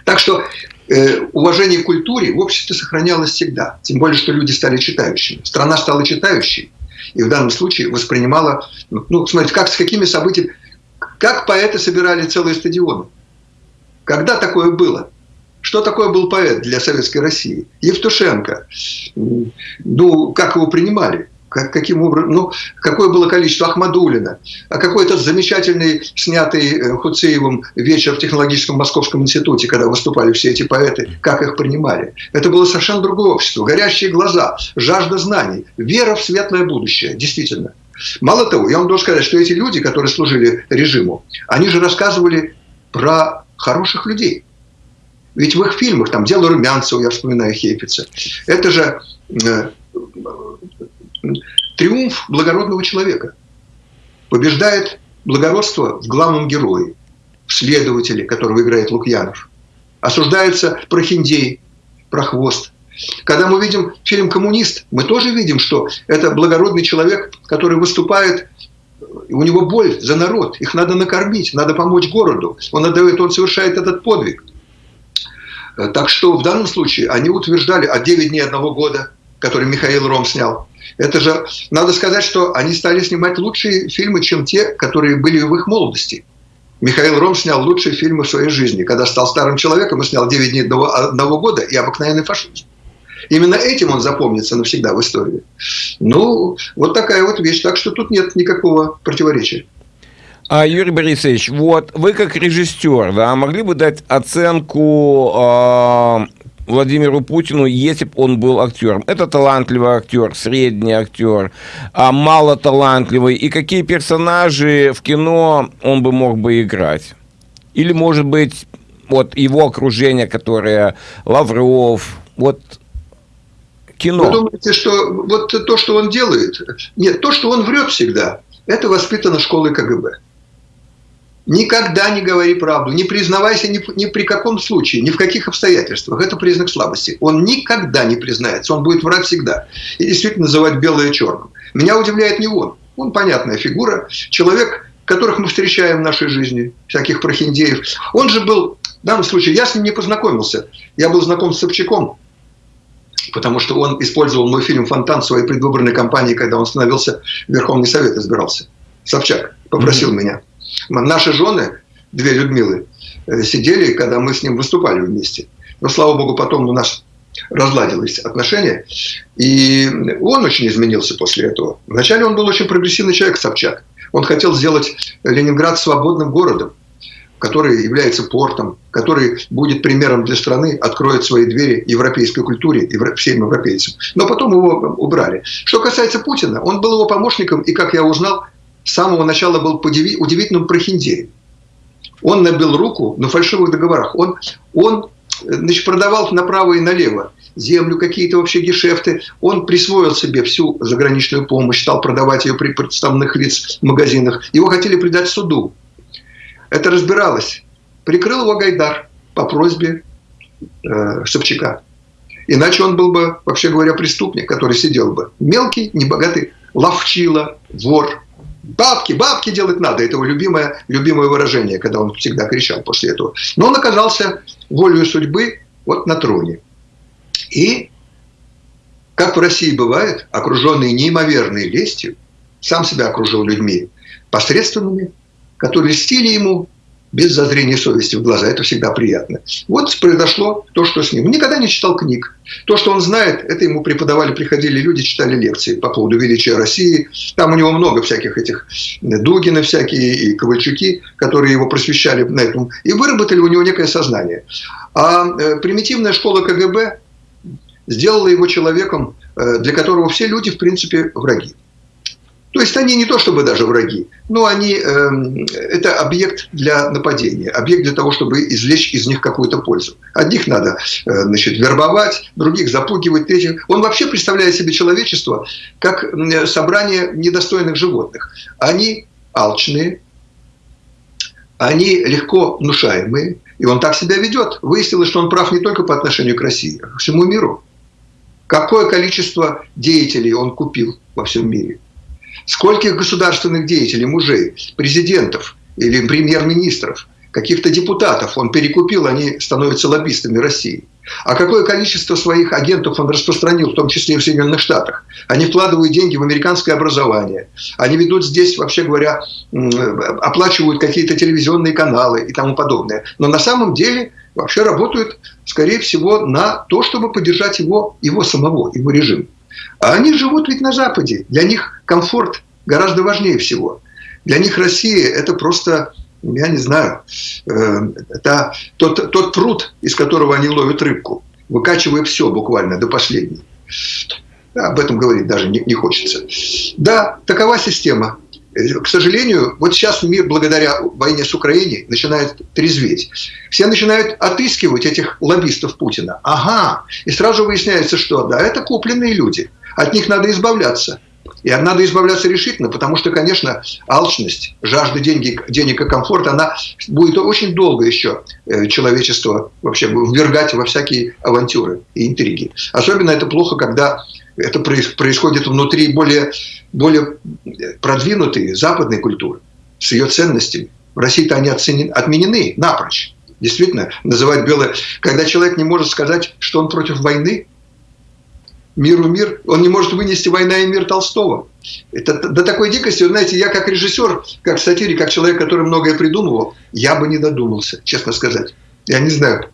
Так что э, уважение к культуре в обществе сохранялось всегда. Тем более, что люди стали читающими. Страна стала читающей. И в данном случае воспринимала... Ну, смотрите, как, с какими событиями... Как поэты собирали целые стадионы? Когда такое было? Что такое был поэт для советской России? Евтушенко. Ну, как его принимали? Как, каким образом, ну, какое было количество Ахмадулина, а какой-то замечательный, снятый э, Хуцеевым вечер в технологическом московском институте, когда выступали все эти поэты, как их принимали. Это было совершенно другое общество. Горящие глаза, жажда знаний, вера в светлое будущее, действительно. Мало того, я вам должен сказать, что эти люди, которые служили режиму, они же рассказывали про хороших людей. Ведь в их фильмах, там «Дело Румянцева», я вспоминаю Хейфица, это же э, триумф благородного человека. Побеждает благородство в главном герое, в следователе, которого играет Лукьянов. Осуждается прохиндей, прохвост. Когда мы видим фильм «Коммунист», мы тоже видим, что это благородный человек, который выступает у него боль за народ, их надо накормить, надо помочь городу. Он отдает, он совершает этот подвиг. Э, так что в данном случае они утверждали, а 9 дней одного года, который Михаил Ром снял, это же, надо сказать, что они стали снимать лучшие фильмы, чем те, которые были в их молодости. Михаил Ром снял лучшие фильмы в своей жизни. Когда стал старым человеком, он снял 9 дней одного года и «Обыкновенный фашизм». Именно этим он запомнится навсегда в истории. Ну, вот такая вот вещь. Так что тут нет никакого противоречия. А, Юрий Борисович, вот вы как режиссер, да, могли бы дать оценку э, Владимиру Путину, если бы он был актером? Это талантливый актер, средний актер, а мало талантливый. И какие персонажи в кино он бы мог бы играть? Или, может быть, вот его окружение, которое Лавров, вот кино. Вы думаете, что вот то, что он делает, нет, то, что он врет всегда, это воспитано школой КГБ. Никогда не говори правду, не признавайся ни, ни при каком случае, ни в каких обстоятельствах. Это признак слабости. Он никогда не признается, он будет врать всегда. И действительно называть белое черным. Меня удивляет не он. Он понятная фигура, человек, которых мы встречаем в нашей жизни, всяких прохиндеев. Он же был, в данном случае, я с ним не познакомился. Я был знаком с Собчаком, потому что он использовал мой фильм «Фонтан» в своей предвыборной кампании, когда он становился в Верховный Совет, избирался. Собчак попросил mm-hmm. меня. Наши жены, две Людмилы, э, сидели, когда мы с ним выступали вместе. Но, слава богу, потом у нас разладились отношения. И он очень изменился после этого. Вначале он был очень прогрессивный человек, Собчак. Он хотел сделать Ленинград свободным городом, который является портом, который будет примером для страны, откроет свои двери европейской культуре всем европейцам. Но потом его убрали. Что касается Путина, он был его помощником, и, как я узнал, с самого начала был удивительным прохиндеем. Он набил руку на фальшивых договорах. Он, он значит, продавал направо и налево землю, какие-то вообще гешефты. Он присвоил себе всю заграничную помощь, стал продавать ее при представных лиц в магазинах. Его хотели предать суду. Это разбиралось. Прикрыл его Гайдар по просьбе э, Собчака. Иначе он был бы, вообще говоря, преступник, который сидел бы. Мелкий, небогатый, ловчила, вор, Бабки, бабки делать надо. Это его любимое, любимое выражение, когда он всегда кричал после этого. Но он оказался волею судьбы вот на троне. И, как в России бывает, окруженный неимоверной лестью, сам себя окружил людьми посредственными, которые льстили ему без зазрения совести в глаза. Это всегда приятно. Вот произошло то, что с ним. Никогда не читал книг. То, что он знает, это ему преподавали, приходили люди, читали лекции по поводу величия России. Там у него много всяких этих Дугины всякие и Ковальчуки, которые его просвещали на этом. И выработали у него некое сознание. А э, примитивная школа КГБ сделала его человеком, э, для которого все люди, в принципе, враги. То есть они не то чтобы даже враги, но они, э, это объект для нападения, объект для того, чтобы извлечь из них какую-то пользу. Одних надо э, значит, вербовать, других запугивать, третьих. Он вообще представляет себе человечество как собрание недостойных животных. Они алчные, они легко внушаемые, и он так себя ведет. Выяснилось, что он прав не только по отношению к России, а к всему миру. Какое количество деятелей он купил во всем мире? Скольких государственных деятелей, мужей, президентов или премьер-министров, каких-то депутатов он перекупил, они становятся лоббистами России. А какое количество своих агентов он распространил, в том числе и в Соединенных Штатах. Они вкладывают деньги в американское образование. Они ведут здесь, вообще говоря, оплачивают какие-то телевизионные каналы и тому подобное. Но на самом деле вообще работают, скорее всего, на то, чтобы поддержать его, его самого, его режим. А они живут ведь на Западе. Для них комфорт гораздо важнее всего. Для них Россия – это просто, я не знаю, э, это тот, тот пруд, из которого они ловят рыбку, выкачивая все буквально до последней. Об этом говорить даже не, не хочется. Да, такова система. К сожалению, вот сейчас мир благодаря войне с Украиной начинает трезветь. Все начинают отыскивать этих лоббистов Путина. Ага, и сразу выясняется, что да, это купленные люди – от них надо избавляться. И надо избавляться решительно, потому что, конечно, алчность, жажда денег, денег и комфорта, она будет очень долго еще э, человечество вообще ввергать во всякие авантюры и интриги. Особенно это плохо, когда это происходит внутри более, более продвинутой западной культуры с ее ценностями. В России-то они оценены, отменены напрочь. Действительно, называть белое... Когда человек не может сказать, что он против войны, миру мир, он не может вынести «Война и мир» Толстого. Это до такой дикости, знаете, я как режиссер, как сатирик, как человек, который многое придумывал, я бы не додумался, честно сказать. Я не знаю,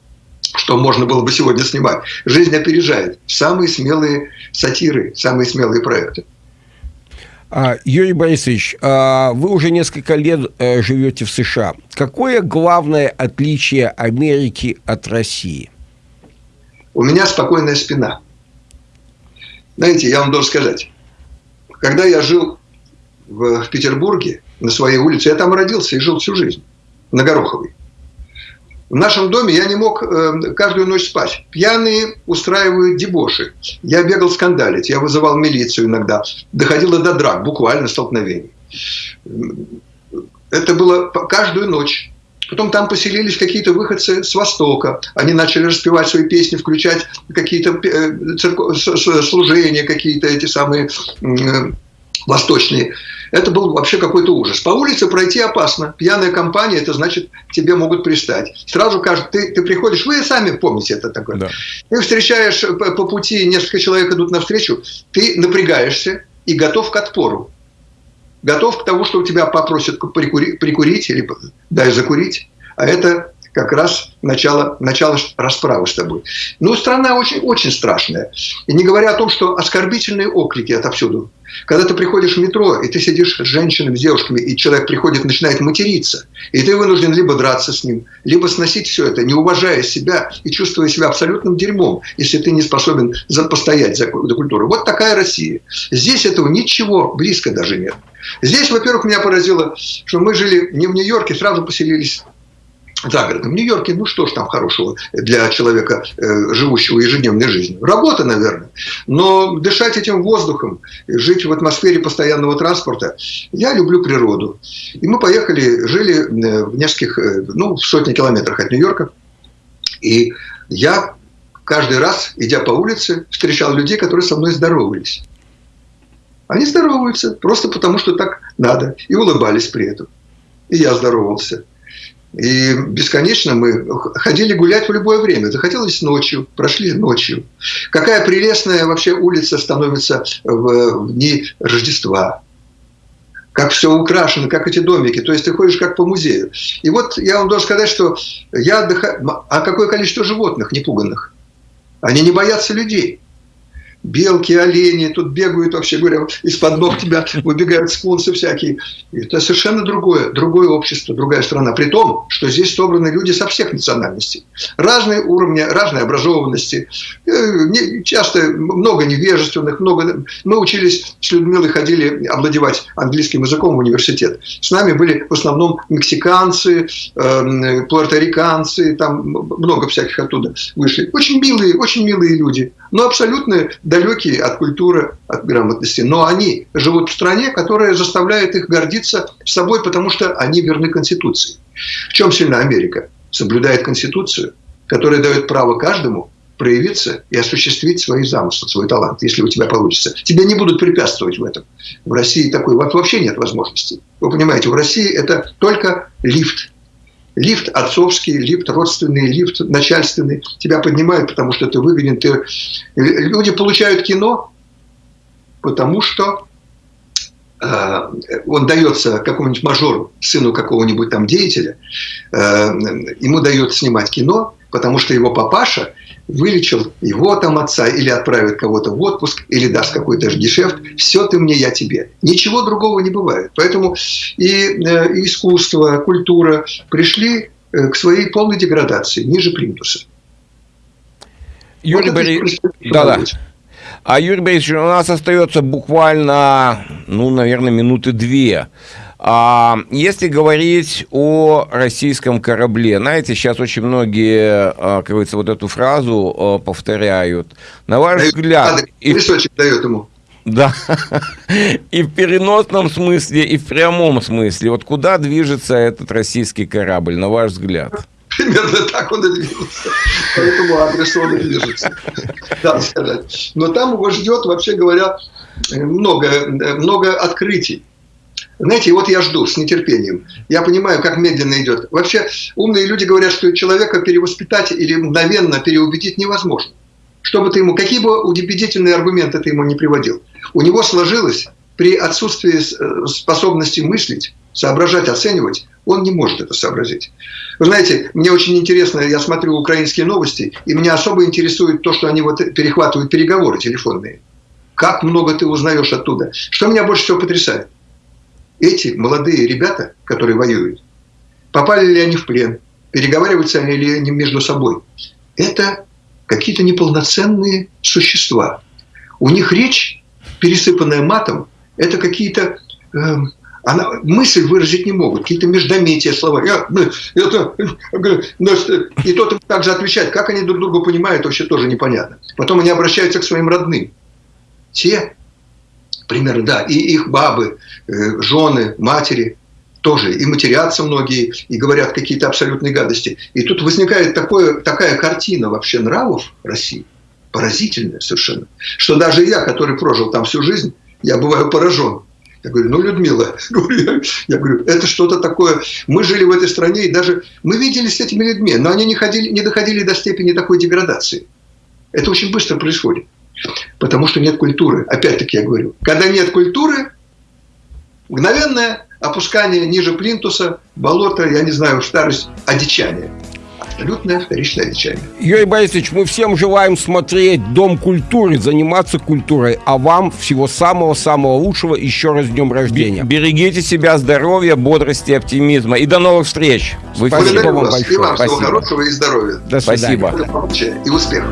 что можно было бы сегодня снимать. Жизнь опережает. Самые смелые сатиры, самые смелые проекты. А, Юрий Борисович, а, вы уже несколько лет э, живете в США. Какое главное отличие Америки от России – у меня спокойная спина. Знаете, я вам должен сказать, когда я жил в, в Петербурге, на своей улице, я там родился и жил всю жизнь, на Гороховой. В нашем доме я не мог э, каждую ночь спать. Пьяные устраивают дебоши. Я бегал скандалить, я вызывал милицию иногда. Доходило до драк, буквально столкновений. Это было каждую ночь. Потом там поселились какие-то выходцы с Востока. Они начали распевать свои песни, включать какие-то э, церков... служения, какие-то эти самые э, восточные. Это был вообще какой-то ужас. По улице пройти опасно. Пьяная компания, это значит, тебе могут пристать. Сразу кажется, ты, ты приходишь, вы сами помните это такое. Да. Ты встречаешь по, по пути, несколько человек идут навстречу, ты напрягаешься и готов к отпору готов к тому, что у тебя попросят прикурить, прикурить или дай закурить. А это как раз начало, начало расправы с тобой. Ну, страна очень, очень страшная. И не говоря о том, что оскорбительные оклики отовсюду. Когда ты приходишь в метро, и ты сидишь с женщинами, с девушками, и человек приходит, начинает материться, и ты вынужден либо драться с ним, либо сносить все это, не уважая себя и чувствуя себя абсолютным дерьмом, если ты не способен за, постоять за, за культуру. Вот такая Россия. Здесь этого ничего близко даже нет. Здесь, во-первых, меня поразило, что мы жили не в Нью-Йорке, сразу поселились за городом. В Нью-Йорке, ну что ж там хорошего для человека, э, живущего ежедневной жизнью? Работа, наверное. Но дышать этим воздухом, жить в атмосфере постоянного транспорта, я люблю природу. И мы поехали, жили э, в нескольких, э, ну, в сотни километрах от Нью-Йорка. И я каждый раз, идя по улице, встречал людей, которые со мной здоровались. Они здороваются просто потому, что так надо. И улыбались при этом. И я здоровался. И бесконечно мы ходили гулять в любое время. Захотелось ночью, прошли ночью. Какая прелестная вообще улица становится в дни Рождества. Как все украшено, как эти домики. То есть ты ходишь как по музею. И вот я вам должен сказать, что я отдыхаю... А какое количество животных непуганных? Они не боятся людей белки, олени тут бегают, вообще говоря, из-под ног тебя выбегают скунсы всякие. Это совершенно другое, другое общество, другая страна. При том, что здесь собраны люди со всех национальностей. Разные уровни, разной образованности. Э, часто много невежественных, много... Мы учились с Людмилой, ходили овладевать английским языком в университет. С нами были в основном мексиканцы, э, пуэрториканцы, там много всяких оттуда вышли. Очень милые, очень милые люди, но абсолютно далекие от культуры, от грамотности. Но они живут в стране, которая заставляет их гордиться собой, потому что они верны Конституции. В чем сильна Америка? Соблюдает Конституцию, которая дает право каждому проявиться и осуществить свои замыслы, свой талант, если у тебя получится. Тебе не будут препятствовать в этом. В России такой вообще нет возможности. Вы понимаете, в России это только лифт лифт отцовский, лифт родственный, лифт начальственный. Тебя поднимают, потому что ты выгоден. Ты... Люди получают кино, потому что э, он дается какому-нибудь мажору, сыну какого-нибудь там деятеля, э, ему дают снимать кино, потому что его папаша вылечил его там отца, или отправит кого-то в отпуск, или даст какой-то гешефт. Все ты мне, я тебе. Ничего другого не бывает. Поэтому и э, искусство, культура пришли э, к своей полной деградации, ниже плинтуса. Юрий Борисович, да-да. А Юрий Борисович, у нас остается буквально, ну, наверное, минуты две. А если говорить о российском корабле, знаете, сейчас очень многие, а, как говорится, вот эту фразу а, повторяют. На ваш дает, взгляд... И... Дает ему. Да. [laughs] И в переносном смысле, и в прямом смысле. Вот куда движется этот российский корабль, на ваш взгляд? Примерно так он и движется. По этому адресу он и движется. [laughs] Да. Но там его ждет, вообще говоря, много, много открытий. Знаете, вот я жду с нетерпением. Я понимаю, как медленно идет. Вообще, умные люди говорят, что человека перевоспитать или мгновенно переубедить невозможно. Что бы ты ему, какие бы убедительные аргументы ты ему не приводил. У него сложилось при отсутствии э, способности мыслить, соображать, оценивать, он не может это сообразить. Вы знаете, мне очень интересно, я смотрю украинские новости, и меня особо интересует то, что они вот перехватывают переговоры телефонные. Как много ты узнаешь оттуда. Что меня больше всего потрясает? Эти молодые ребята, которые воюют, попали ли они в плен, переговариваются ли они между собой. Это какие-то неполноценные существа. У них речь, пересыпанная матом, это какие-то... Э, она, мысль выразить не могут, какие-то междометия слова. Я, ну, это, ну, и тот также отвечает, как они друг друга понимают, вообще тоже непонятно. Потом они обращаются к своим родным. Те, примерно, да, и их бабы, э, жены, матери тоже, и матерятся многие, и говорят какие-то абсолютные гадости. И тут возникает такое, такая картина вообще нравов России, поразительная совершенно, что даже я, который прожил там всю жизнь, я бываю поражен я говорю, ну, Людмила, [laughs] я говорю, это что-то такое. Мы жили в этой стране, и даже мы виделись с этими людьми, но они не, ходили, не доходили до степени такой деградации. Это очень быстро происходит. Потому что нет культуры. Опять-таки я говорю, когда нет культуры, мгновенное опускание ниже плинтуса, болото, я не знаю, старость, одичание абсолютное вторичное лечение. Юрий Борисович, мы всем желаем смотреть Дом культуры, заниматься культурой, а вам всего самого-самого лучшего. Еще раз днем рождения. Берегите себя, здоровья, бодрости, оптимизма. И до новых встреч. Спасибо вам большое. И вам всего хорошего и здоровья. До свидания. Спасибо. И успехов.